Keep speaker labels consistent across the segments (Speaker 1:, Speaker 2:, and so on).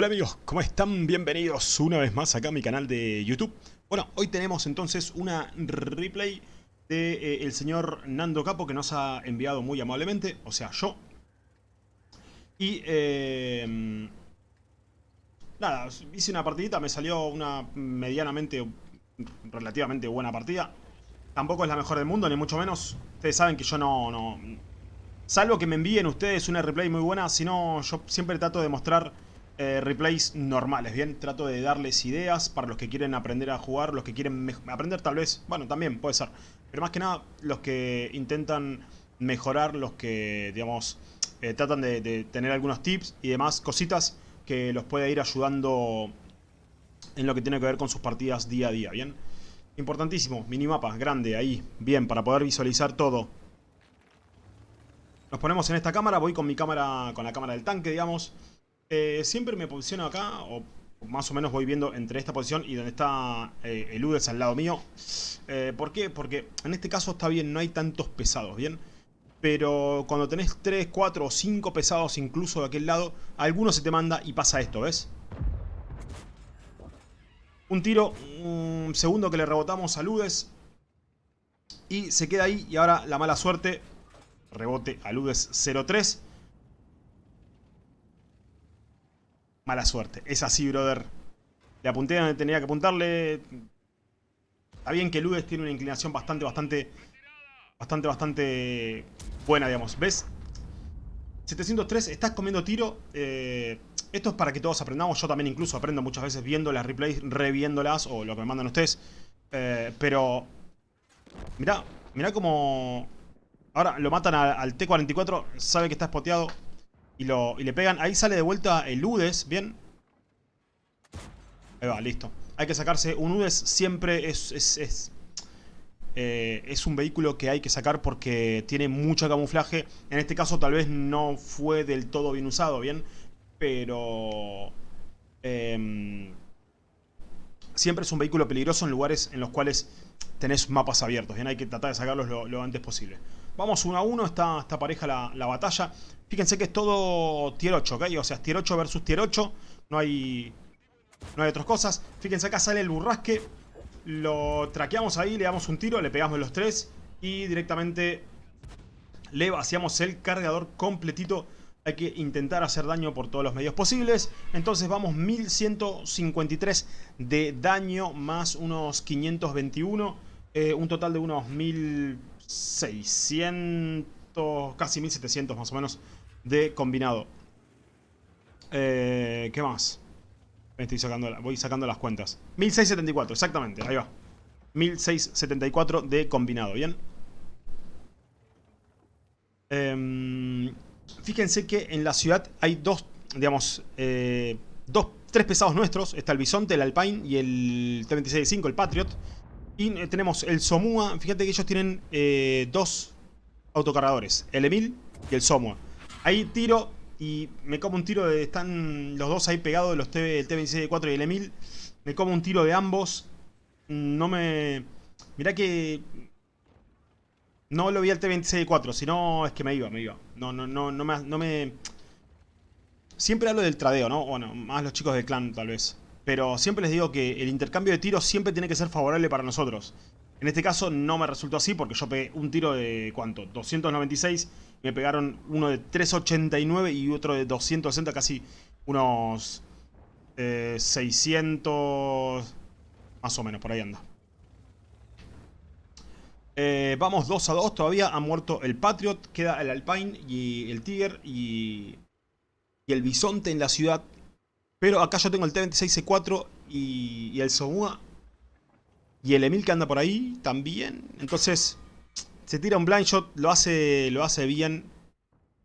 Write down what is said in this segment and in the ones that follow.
Speaker 1: Hola amigos, ¿cómo están? Bienvenidos una vez más acá a mi canal de YouTube. Bueno, hoy tenemos entonces una replay de eh, señor Nando Capo que nos ha enviado muy amablemente, o sea, yo. Y, eh, nada, hice una partidita, me salió una medianamente, relativamente buena partida. Tampoco es la mejor del mundo, ni mucho menos. Ustedes saben que yo no... no salvo que me envíen ustedes una replay muy buena, si no, yo siempre trato de mostrar eh, replays normales, ¿bien? Trato de darles ideas para los que quieren aprender a jugar, los que quieren aprender tal vez, bueno, también puede ser. Pero más que nada, los que intentan mejorar, los que, digamos, eh, tratan de, de, tener algunos tips y demás cositas que los puede ir ayudando en lo que tiene que ver con sus partidas día a día, ¿bien? Importantísimo, minimapa, grande, ahí, bien, para poder visualizar todo. Nos ponemos en esta cámara, voy con mi cámara, con la cámara del tanque, digamos. Eh, siempre me posiciono acá, o más o menos voy viendo entre esta posición y donde está eh, el UDES al lado mío. Eh, ¿Por qué? Porque en este caso está bien, no hay tantos pesados, ¿bien? Pero cuando tenés 3, 4 o 5 pesados incluso de aquel lado, alguno se te manda y pasa esto, ¿ves? Un tiro, un segundo que le rebotamos a Ludes. Y se queda ahí y ahora la mala suerte. Rebote a Ludes 0-3. Mala suerte. Es así, brother. Le apunté donde tenía que apuntarle. Está bien que Ludes tiene una inclinación bastante, bastante... Bastante, bastante buena, digamos. ¿Ves? 703, estás comiendo tiro. Eh, esto es para que todos aprendamos. Yo también incluso aprendo muchas veces viendo las replays, reviéndolas o lo que me mandan ustedes. Eh, pero... Mirá, mirá como... Ahora lo matan a, al T-44, sabe que está spoteado y, lo, y le pegan. Ahí sale de vuelta el UDES, ¿bien? Ahí va, listo. Hay que sacarse un UDES siempre es... es, es eh, es un vehículo que hay que sacar porque tiene mucho camuflaje. En este caso tal vez no fue del todo bien usado, ¿bien? Pero... Eh, siempre es un vehículo peligroso en lugares en los cuales tenés mapas abiertos, ¿bien? Hay que tratar de sacarlos lo, antes posible. Vamos uno a uno, está, está pareja la, la, batalla. Fíjense que es todo tier 8, ¿ok? O sea, tier 8 versus tier 8. No hay, no hay otras cosas. Fíjense acá sale el burrasque. Lo traqueamos ahí, le damos un tiro, le pegamos los tres. Y directamente le vaciamos el cargador completito. Hay que intentar hacer daño por todos los medios posibles. Entonces vamos 1153 de daño más unos 521. Eh, un total de unos 1600, casi 1700 más o menos de combinado. Eh, ¿Qué más? Me estoy sacando, voy sacando las cuentas. 1674, exactamente, ahí va. 1674 de combinado, ¿bien? Eh, fíjense que en la ciudad hay dos, digamos, eh, dos, tres pesados nuestros. Está el Bisonte, el Alpine y el T-26-5, el Patriot. Y eh, tenemos el Somua. Fíjate que ellos tienen eh, dos autocargadores. El Emil y el Somua. Ahí tiro y me como un tiro de... Están los dos ahí pegados, los T, el T-26-4 y el Emil. Me como un tiro de ambos. No me... Mirá que... No lo vi al T-26-4, sino es que me iba, me iba. No, no, no, no me, no me... Siempre hablo del tradeo, ¿no? Bueno, más los chicos del clan tal vez. Pero siempre les digo que el intercambio de tiros siempre tiene que ser favorable para nosotros. En este caso no me resultó así porque yo pegué un tiro de, ¿cuánto? 296. Me pegaron uno de 389 y otro de 260, casi unos eh, 600... Más o menos, por ahí anda. Eh, vamos 2 a 2, todavía ha muerto el Patriot, queda el Alpine y el Tiger y, y el Bisonte en la ciudad. Pero acá yo tengo el T-26C4 y, el Somua y el Emil que anda por ahí también. Entonces se tira un blind shot, lo hace, lo hace bien.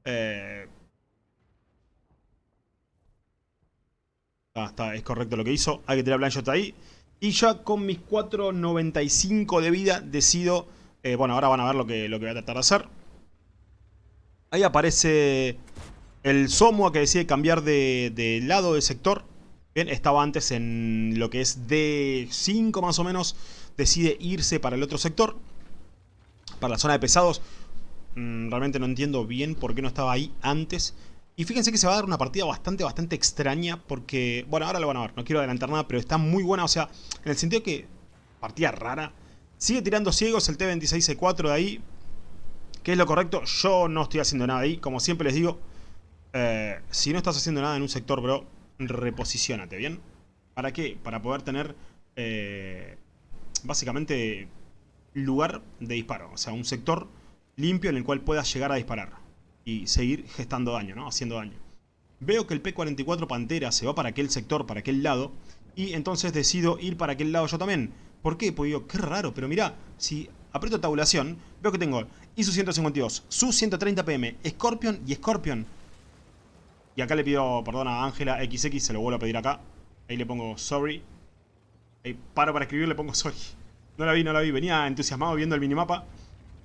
Speaker 1: Eh, ah, está, es correcto lo que hizo, hay que tirar blind shot ahí. Y ya con mis 4.95 de vida decido... Eh, bueno, ahora van a ver lo que, lo que voy a tratar de hacer. Ahí aparece el Somua que decide cambiar de, lado de sector. Bien, estaba antes en lo que es D5 más o menos. Decide irse para el otro sector. Para la zona de pesados. Mm, realmente no entiendo bien por qué no estaba ahí antes. Y fíjense que se va a dar una partida bastante, bastante extraña porque... Bueno, ahora lo van a ver, no quiero adelantar nada, pero está muy buena. O sea, en el sentido que... Partida rara. Sigue tirando ciegos el T26C4 de ahí. ¿Qué es lo correcto? Yo no estoy haciendo nada ahí. Como siempre les digo, eh, si no estás haciendo nada en un sector, bro, reposicionate, ¿bien? ¿Para qué? Para poder tener... Eh, básicamente lugar de disparo. O sea, un sector limpio en el cual puedas llegar a disparar. Y seguir gestando daño, ¿no? Haciendo daño. Veo que el P-44 Pantera se va para aquel sector, para aquel lado. Y entonces decido ir para aquel lado yo también. ¿Por qué? Porque digo, qué raro. Pero mira, si aprieto tabulación, veo que tengo ISU 152, SU 130 PM, Scorpion y Scorpion. Y acá le pido perdón a Ángela XX, se lo vuelvo a pedir acá. Ahí le pongo sorry. Ahí paro para escribir, le pongo sorry. No la vi, no la vi. Venía entusiasmado viendo el minimapa.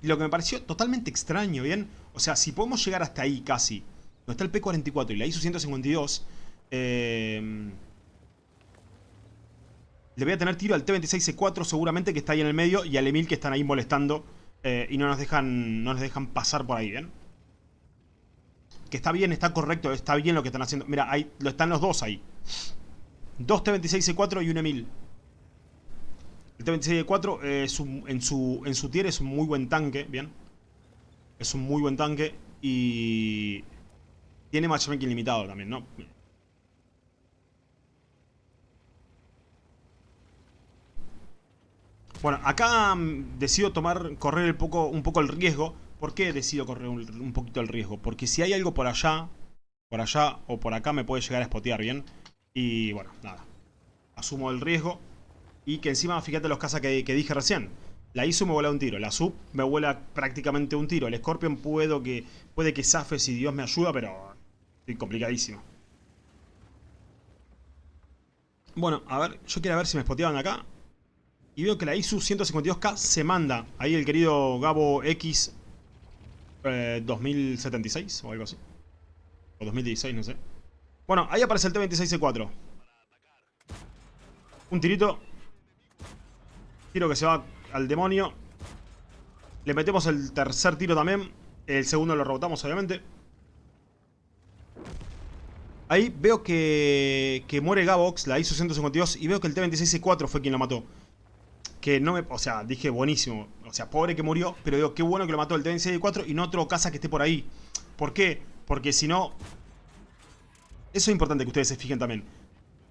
Speaker 1: Y lo que me pareció totalmente extraño, ¿bien? O sea, si podemos llegar hasta ahí casi, donde está el P-44 y la ISU 152, eh, le voy a tener tiro al T-26C4 seguramente que está ahí en el medio y al Emil que están ahí molestando eh, y no nos dejan no nos dejan pasar por ahí, ¿bien? Que está bien, está correcto, está bien lo que están haciendo. Mira, ahí, lo están los dos ahí. Dos T-26C4 y un Emil. El T-26C4 eh, en, su, en su tier es un muy buen tanque, ¿bien? Es un muy buen tanque y... Tiene matchmaking limitado también, ¿no? Bueno, acá mm, decido tomar, correr un poco, un poco el riesgo. ¿Por qué decido correr un, poquito el riesgo? Porque si hay algo por allá, por allá o por acá me puede llegar a spotear, ¿bien? Y bueno, nada. Asumo el riesgo. Y que encima, fíjate los casas que, dije recién. La ISU me vuela un tiro, la SUB me vuela prácticamente un tiro. El Scorpion puedo que, puede que zafe si Dios me ayuda, pero estoy complicadísimo. Bueno, a ver, yo quiero ver si me spoteaban acá. Y veo que la ISU 152K se manda. Ahí el querido Gabo X 2076 eh, o algo así. O 2016, no sé. Bueno, ahí aparece el T-26C4. Un tirito. Tiro que se va al demonio. Le metemos el tercer tiro también. El segundo lo rebotamos, obviamente. Ahí veo que, que muere Gabox, la ISU 152, y veo que el T-26C4 fue quien lo mató. Que no me... O sea, dije buenísimo. O sea, pobre que murió. Pero digo, qué bueno que lo mató el T-26 y no otro casa que esté por ahí. ¿Por qué? Porque si no... Eso es importante que ustedes se fijen también.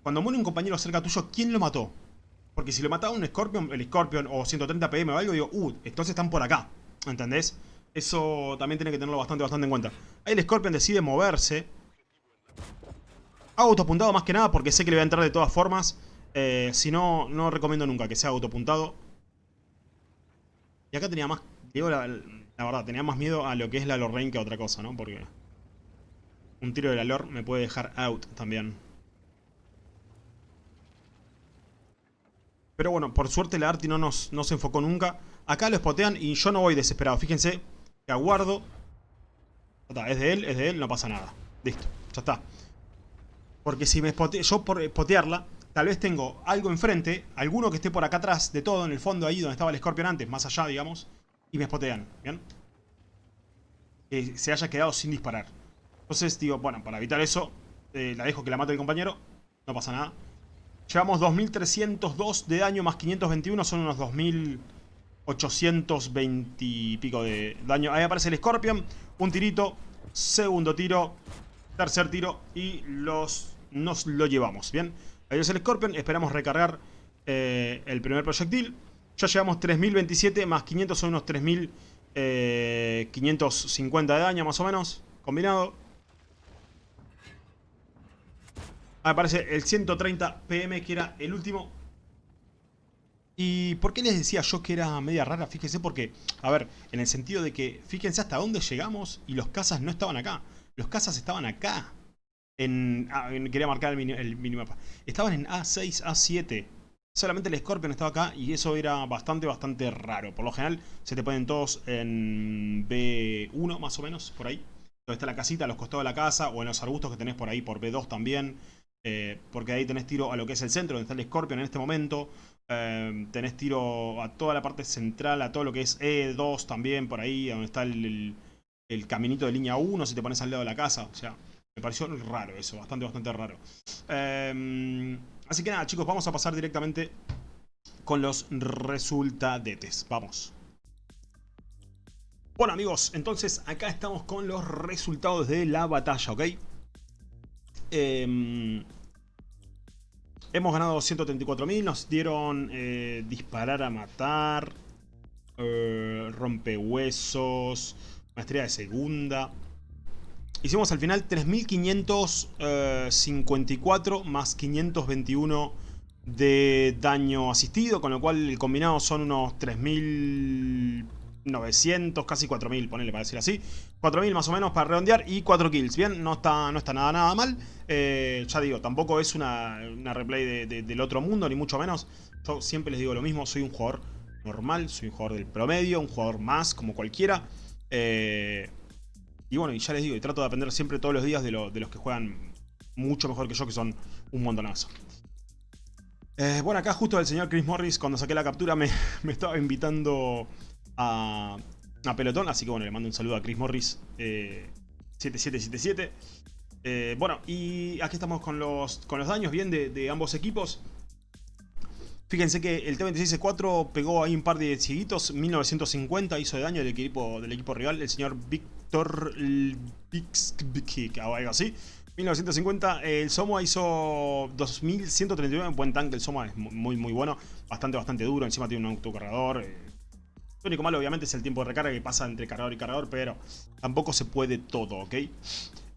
Speaker 1: Cuando muere un compañero cerca tuyo, ¿quién lo mató? Porque si lo mataba un Scorpion, el Scorpion o 130 PM o algo, digo, uh, entonces están por acá. ¿Entendés? Eso también tiene que tenerlo bastante, bastante en cuenta. Ahí el Scorpion decide moverse. Hago autopuntado más que nada porque sé que le voy a entrar de todas formas. Eh, si no, no recomiendo nunca que sea autopuntado. Y acá tenía más... La, verdad, tenía más miedo a lo que es la Lorraine que a otra cosa, ¿no? Porque... Un tiro de la Lore me puede dejar out también. Pero bueno, por suerte la Arti no, nos, no se enfocó nunca. Acá lo spotean y yo no voy desesperado. Fíjense que aguardo. Es de él, es de él, no pasa nada. Listo, ya está. Porque si me spoteo, yo por spotearla, Tal vez tengo algo enfrente, alguno que esté por acá atrás de todo, en el fondo ahí donde estaba el Scorpion antes, más allá, digamos, y me spotean, ¿bien? Que se haya quedado sin disparar. Entonces digo, bueno, para evitar eso, eh, la dejo que la mate el compañero, no pasa nada. Llevamos 2302 de daño más 521, son unos 2820 y pico de daño. Ahí aparece el Scorpion, un tirito, segundo tiro, tercer tiro y los nos lo llevamos, ¿bien? Es el Scorpion. Esperamos recargar eh, el primer proyectil. Ya llevamos 3027 más 500 son unos 3550 de daño más o menos. Combinado. Ahí aparece el 130 PM que era el último. ¿Y por qué les decía yo que era media rara? Fíjense porque, a ver, en el sentido de que, fíjense hasta dónde llegamos y los cazas no estaban acá. Los cazas estaban acá. Ah, en, quería marcar el, minimapa. Estaban en A6, A7. Solamente el Scorpion estaba acá y eso era bastante, bastante raro. Por lo general se te ponen todos en B1 más o menos, por ahí. Donde está la casita, a los costados de la casa o en los arbustos que tenés por ahí por B2 también. Eh, porque ahí tenés tiro a lo que es el centro, donde está el Scorpion en este momento. Eh, tenés tiro a toda la parte central, a todo lo que es E2 también, por ahí, donde está el, el caminito de línea 1, si te pones al lado de la casa. O sea, Me pareció raro eso, bastante, bastante raro. Em, así que nada, chicos, vamos a pasar directamente con los resultadetes. Vamos. Bueno, amigos, entonces acá estamos con los resultados de la batalla, ¿ok? Em, hemos ganado 134.000, nos dieron eh, disparar a matar, eh, rompehuesos, maestría de segunda. Hicimos al final 3.554 más 521 de daño asistido, con lo cual el combinado son unos 3.900, casi 4.000, ponele para decir así. 4.000 más o menos para redondear y 4 kills. Bien, no está, no está nada, nada mal. Eh, ya digo, tampoco es una, replay del otro mundo, ni mucho menos. Yo siempre les digo lo mismo, soy un jugador normal, soy un jugador del promedio, un jugador más, como cualquiera. Eh, y bueno, y ya les digo, y trato de aprender siempre todos los días de, los que juegan mucho mejor que yo, que son un montonazo. Eh, bueno, acá justo el señor Chris Morris, cuando saqué la captura, me, estaba invitando a, a, pelotón. Así que bueno, le mando un saludo a Chris Morris 7777. Eh, eh, bueno, y aquí estamos con los, con los daños bien de, ambos equipos. Fíjense que el T-26C4 pegó ahí un par de cieguitos, 1950 hizo de daño del equipo, del equipo rival, el señor Víctor o algo así. 1950, el Soma hizo 2139, buen tanque, el Soma es muy muy bueno, bastante bastante duro, encima tiene un autocargador. Eh. Lo único malo obviamente es el tiempo de recarga que pasa entre cargador y cargador, pero tampoco se puede todo, ¿ok?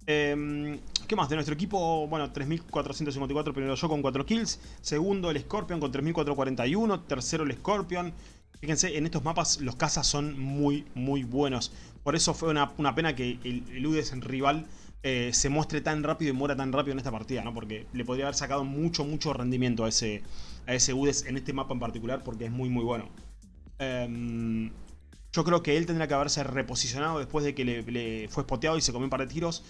Speaker 1: Em, ¿Qué más? De nuestro equipo, bueno, 3454, primero yo con 4 kills. Segundo el Scorpion con 3441. Tercero el Scorpion. Fíjense, en estos mapas los cazas son muy, muy buenos. Por eso fue una, pena que el, Udes en rival eh, se muestre tan rápido y muera tan rápido en esta partida, ¿no? Porque le podría haber sacado mucho, mucho rendimiento a ese, a ese Udes en este mapa en particular porque es muy, muy bueno. Em, yo creo que él tendría que haberse reposicionado después de que le, fue spoteado y se comió un par de tiros.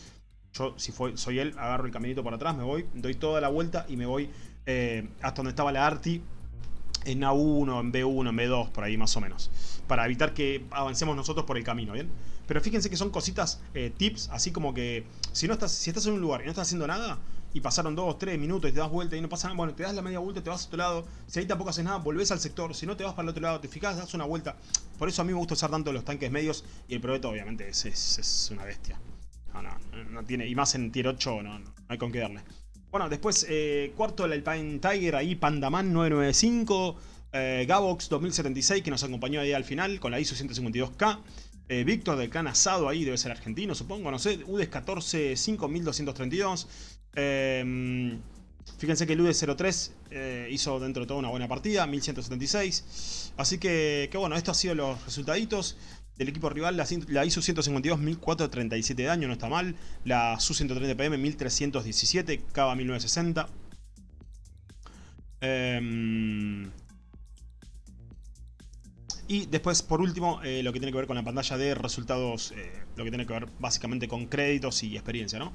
Speaker 1: Yo, si soy él, agarro el caminito para atrás, me voy, doy toda la vuelta y me voy eh, hasta donde estaba la Arti en A1, en B1, en B2, por ahí más o menos. Para evitar que avancemos nosotros por el camino, ¿bien? Pero fíjense que son cositas, eh, tips, así como que si no estás, si estás en un lugar y no estás haciendo nada, y pasaron 2, 3 minutos y te das vuelta y no pasa nada, bueno, te das la media vuelta, te vas a otro lado, si ahí tampoco haces nada, volvés al sector, si no te vas para el otro lado, te fijas, das una vuelta. Por eso a mí me gusta usar tanto los tanques medios y el proyecto obviamente es, es, una bestia. No, no, no tiene, y más en tier 8 no, no, hay con qué darle. Bueno, después, eh, cuarto el Alpine Tiger, ahí Pandaman 995, eh, Gabox 2076 que nos acompañó ahí al final con la ISO 152K. Eh, Víctor del clan asado ahí, debe ser argentino supongo, no sé. UDES 14 5232. Eh, fíjense que el UDES 03 hizo dentro de todo una buena partida, 1176. Así que, que bueno, esto ha sido los resultaditos del equipo rival. La, la ISO 152 1437 de daño, no está mal. La SU 130 PM 1317, Cava 1960. Eh, y después, por último, eh, lo que tiene que ver con la pantalla de resultados, eh, lo que tiene que ver básicamente con créditos y experiencia, ¿no?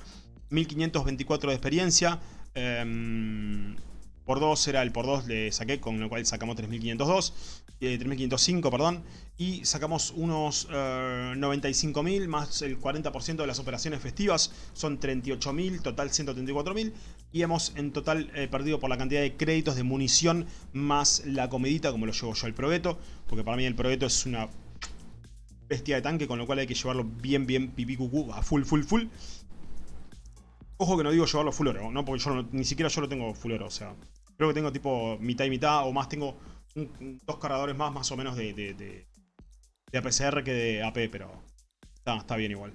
Speaker 1: 1524 de experiencia, em, por 2 era el por 2 le saqué, con lo cual sacamos 3502, 3505, eh, perdón, y sacamos unos 95.000 eh, más el 40% de las operaciones festivas, son 38.000, total 134.000, y hemos en total eh, perdido por la cantidad de créditos de munición más la comidita, como lo llevo yo el probeto, porque para mí el probeto es una bestia de tanque, con lo cual hay que llevarlo bien, bien pipí cucú, a full, full, full. Ojo que no digo llevarlo full oro, ¿no? porque yo ni siquiera yo lo tengo full oro, o sea, Creo que tengo tipo mitad y mitad o más. Tengo dos cargadores más más o menos de, de, APCR que de AP, pero está, bien igual.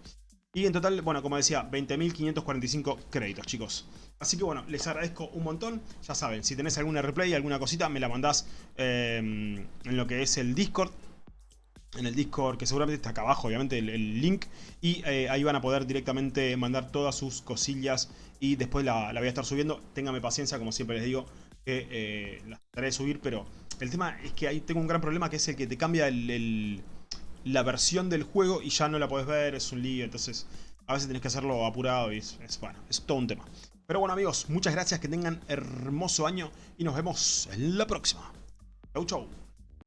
Speaker 1: Y en total, bueno, como decía, 20.545 créditos, chicos. Así que bueno, les agradezco un montón. Ya saben, si tenés alguna replay, alguna cosita, me la mandás em, en lo que es el Discord. En el Discord, que seguramente está acá abajo, obviamente, el, link. Y eh, ahí van a poder directamente mandar todas sus cosillas. Y después la, la voy a estar subiendo. Téngame paciencia, como siempre les digo que eh, las trataré de subir, pero el tema es que ahí tengo un gran problema que es el que te cambia la versión del juego y ya no la podés ver, es un lío, entonces a veces tenés que hacerlo apurado y es, bueno, es todo un tema. Pero bueno amigos, muchas gracias, que tengan hermoso año y nos vemos en la próxima. Chau chau.